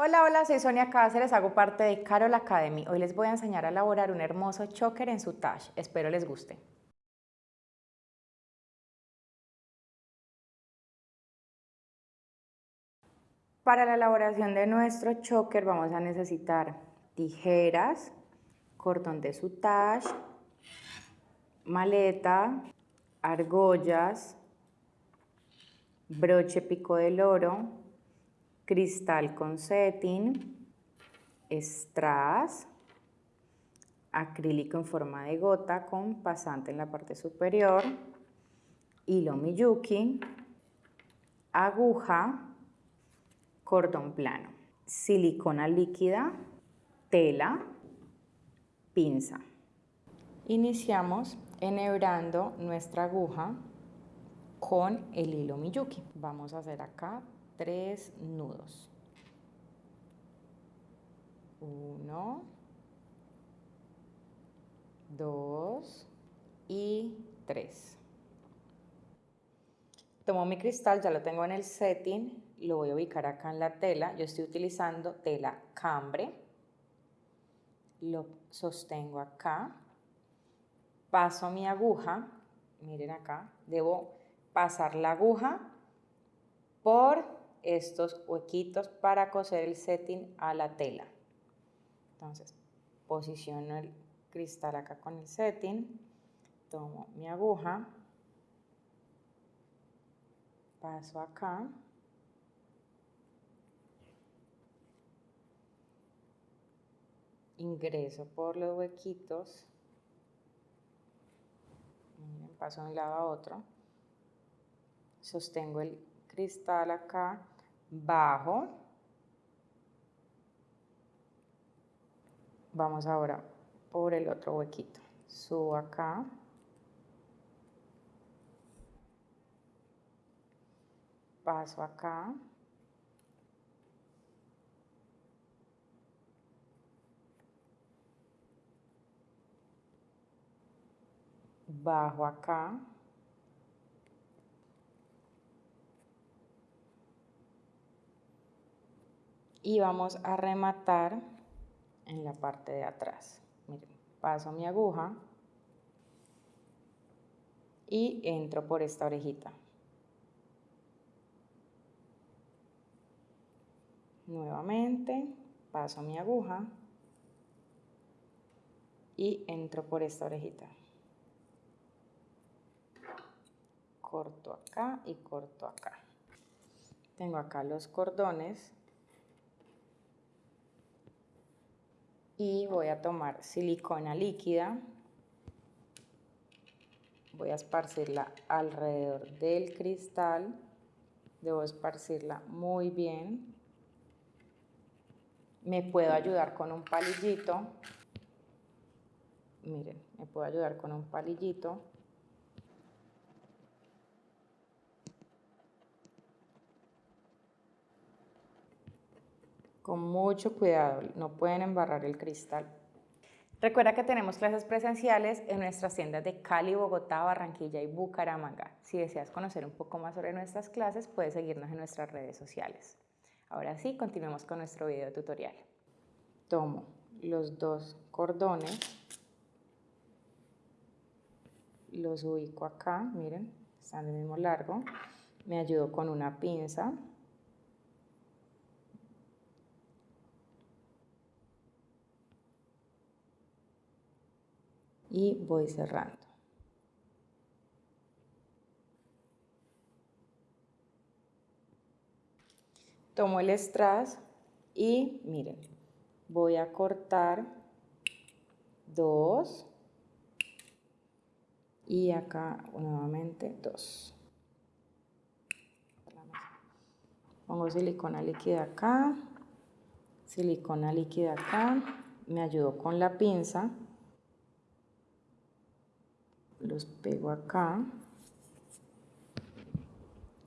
Hola, hola, soy Sonia Cáceres, hago parte de Carol Academy. Hoy les voy a enseñar a elaborar un hermoso choker en su tash. Espero les guste. Para la elaboración de nuestro choker vamos a necesitar tijeras, cordón de sutage, maleta, argollas, broche pico del oro, cristal con setting, strass, acrílico en forma de gota con pasante en la parte superior, hilo Miyuki, aguja, cordón plano, silicona líquida, tela, pinza. Iniciamos enhebrando nuestra aguja con el hilo Miyuki. Vamos a hacer acá tres nudos. Uno, dos y tres. Tomo mi cristal, ya lo tengo en el setting, lo voy a ubicar acá en la tela. Yo estoy utilizando tela cambre. Lo sostengo acá. Paso mi aguja, miren acá, debo pasar la aguja por estos huequitos para coser el setting a la tela. Entonces, posiciono el cristal acá con el setting, tomo mi aguja, paso acá, ingreso por los huequitos, paso de un lado a otro, sostengo el cristal acá, bajo. Vamos ahora por el otro huequito. Subo acá. Paso acá. Bajo acá. Y vamos a rematar en la parte de atrás. Miren, paso mi aguja y entro por esta orejita. Nuevamente paso mi aguja y entro por esta orejita. Corto acá y corto acá. Tengo acá los cordones y voy a tomar silicona líquida, voy a esparcirla alrededor del cristal, debo esparcirla muy bien, me puedo ayudar con un palillito, miren, me puedo ayudar con un palillito, con mucho cuidado, no pueden embarrar el cristal. Recuerda que tenemos clases presenciales en nuestras tiendas de Cali, Bogotá, Barranquilla y Bucaramanga. Si deseas conocer un poco más sobre nuestras clases, puedes seguirnos en nuestras redes sociales. Ahora sí, continuemos con nuestro video tutorial. Tomo los dos cordones, los ubico acá, miren, están del mismo largo. Me ayudo con una pinza y voy cerrando. Tomo el strass y miren, voy a cortar dos y acá nuevamente dos. Pongo silicona líquida acá, silicona líquida acá, me ayudo con la pinza los pego acá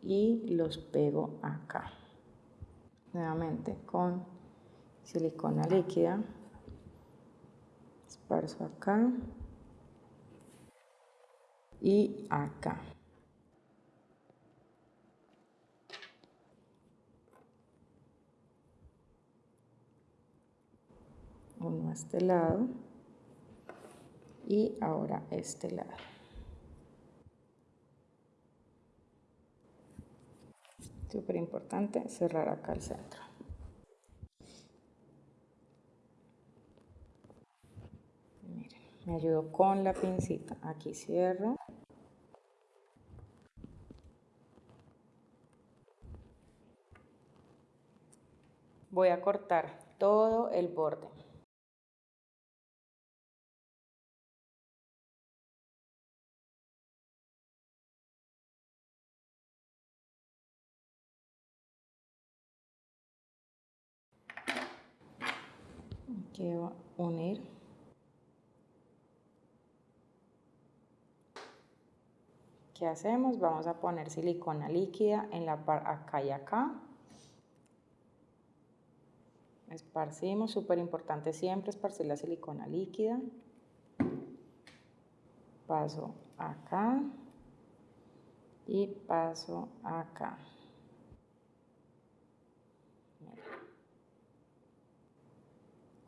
y los pego acá. Nuevamente con silicona líquida esparzo acá y acá. Uno a este lado y ahora este lado. Súper importante cerrar acá el centro. Miren, me ayudo con la pincita. Aquí cierro. Voy a cortar todo el borde. Quiero unir. ¿Qué hacemos? Vamos a poner silicona líquida en la par acá y acá. Esparcimos, súper importante siempre esparcir la silicona líquida. Paso acá y paso acá.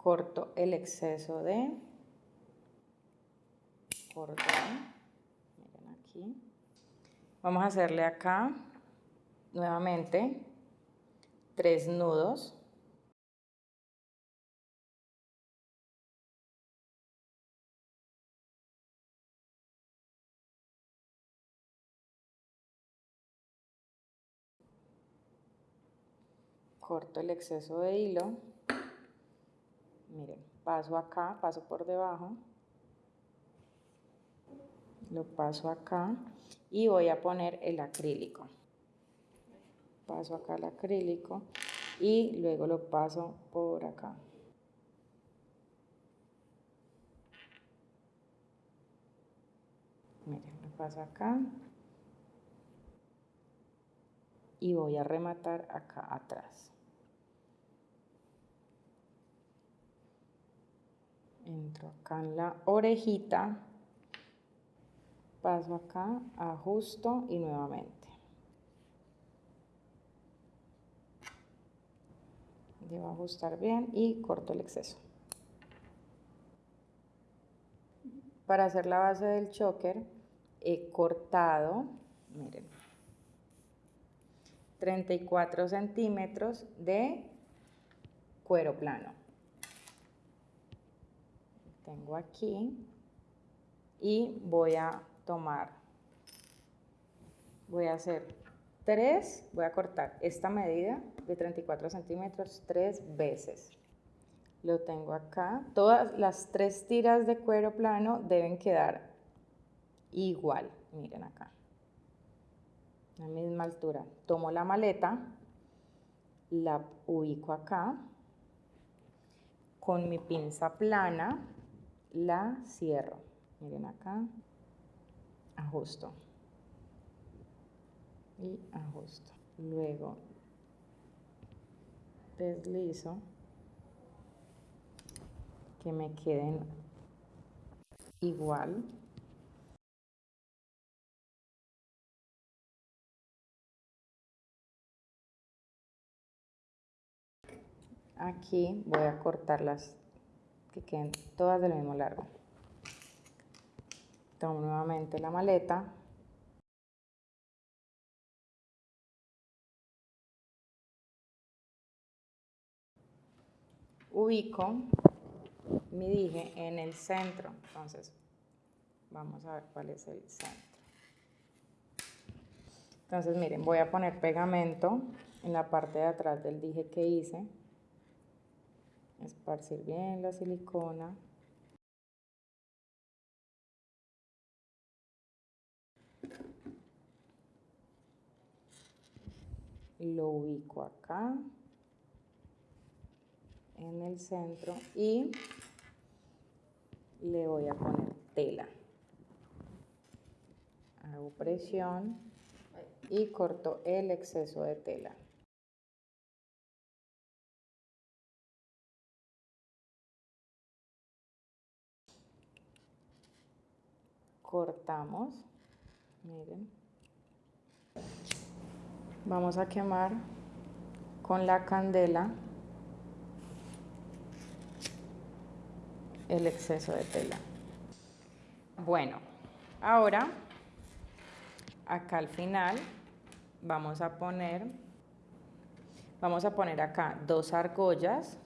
Corto el exceso de cordón. Miren aquí. Vamos a hacerle acá nuevamente tres nudos. Corto el exceso de hilo miren, paso acá, paso por debajo, lo paso acá y voy a poner el acrílico. Paso acá el acrílico y luego lo paso por acá. Miren, lo paso acá y voy a rematar acá atrás. Entro acá en la orejita, paso acá, ajusto y nuevamente. Debo ajustar bien y corto el exceso. Para hacer la base del choker he cortado, miren, 34 centímetros de cuero plano tengo aquí y voy a tomar, voy a hacer tres, voy a cortar esta medida de 34 centímetros tres veces. Lo tengo acá. Todas las tres tiras de cuero plano deben quedar igual. Miren acá. La misma altura. Tomo la maleta, la ubico acá. Con mi pinza plana la cierro. Miren acá, ajusto y ajusto. Luego deslizo que me queden igual. Aquí voy a cortar las que queden todas del mismo largo. Tomo nuevamente la maleta. Ubico mi dije en el centro. Entonces, vamos a ver cuál es el centro. Entonces, miren, voy a poner pegamento en la parte de atrás del dije que hice esparcir bien la silicona. Lo ubico acá en el centro y le voy a poner tela. Hago presión y corto el exceso de tela. Cortamos, miren, vamos a quemar con la candela el exceso de tela. Bueno, ahora acá al final vamos a poner, vamos a poner acá dos argollas.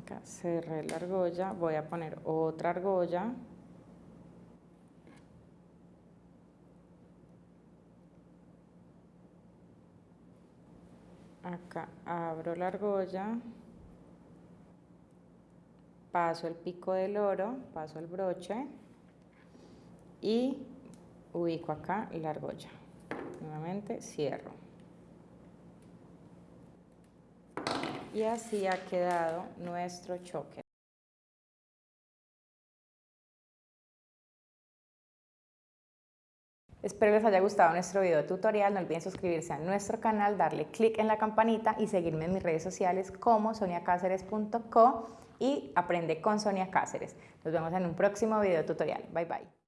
Acá cerré la argolla, voy a poner otra argolla. Acá abro la argolla, paso el pico del oro, paso el broche y ubico acá la argolla. Nuevamente cierro. Y así ha quedado nuestro choque. Espero les haya gustado nuestro video tutorial, no olviden suscribirse a nuestro canal, darle clic en la campanita y seguirme en mis redes sociales como soniacaceres.co y aprende con Sonia Cáceres. Nos vemos en un próximo video tutorial. Bye bye.